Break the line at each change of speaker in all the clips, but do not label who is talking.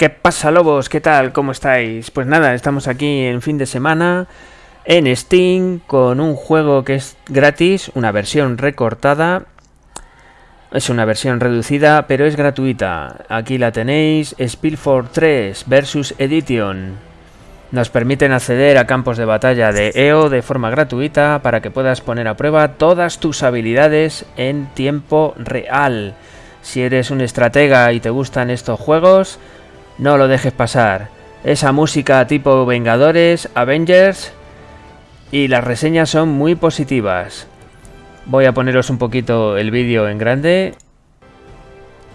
¿Qué pasa, lobos? ¿Qué tal? ¿Cómo estáis? Pues nada, estamos aquí en fin de semana en Steam con un juego que es gratis, una versión recortada. Es una versión reducida, pero es gratuita. Aquí la tenéis, Spillford 3 versus Edition. Nos permiten acceder a campos de batalla de EO de forma gratuita para que puedas poner a prueba todas tus habilidades en tiempo real. Si eres un estratega y te gustan estos juegos, no lo dejes pasar. Esa música tipo Vengadores, Avengers y las reseñas son muy positivas. Voy a poneros un poquito el vídeo en grande.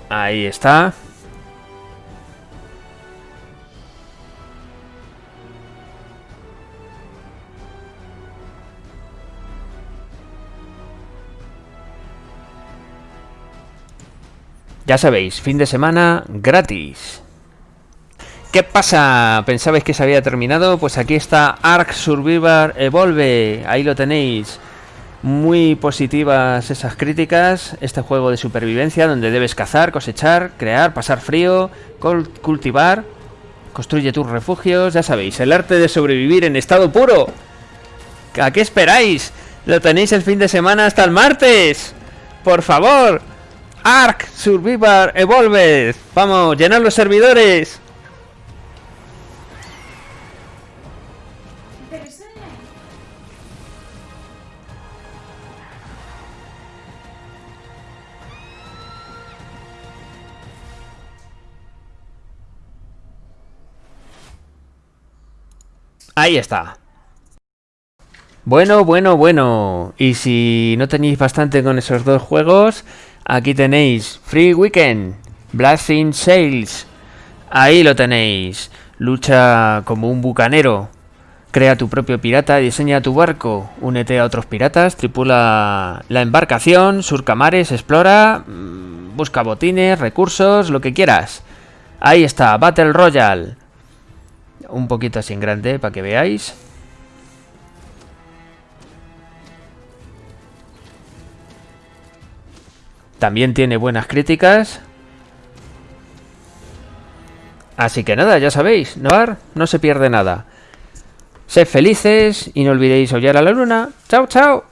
Ahí está. Ya sabéis, fin de semana gratis. ¿Qué pasa? ¿Pensabais que se había terminado? Pues aquí está Ark Survivor Evolve. Ahí lo tenéis. Muy positivas esas críticas. Este juego de supervivencia donde debes cazar, cosechar, crear, pasar frío, cultivar. Construye tus refugios. Ya sabéis, el arte de sobrevivir en estado puro. ¿A qué esperáis? Lo tenéis el fin de semana hasta el martes. Por favor. Ark Survivor Evolve. Vamos, llenar los servidores. Ahí está. Bueno, bueno, bueno. Y si no tenéis bastante con esos dos juegos, aquí tenéis Free Weekend, Blasting Sales. Ahí lo tenéis. Lucha como un bucanero. Crea tu propio pirata, diseña tu barco, únete a otros piratas, tripula la embarcación, surca mares, explora, mm, busca botines, recursos, lo que quieras. Ahí está, Battle Royale un poquito así en grande para que veáis. También tiene buenas críticas. Así que nada, ya sabéis, no, no se pierde nada. Sed felices y no olvidéis hollar a la luna. ¡Chao, chao!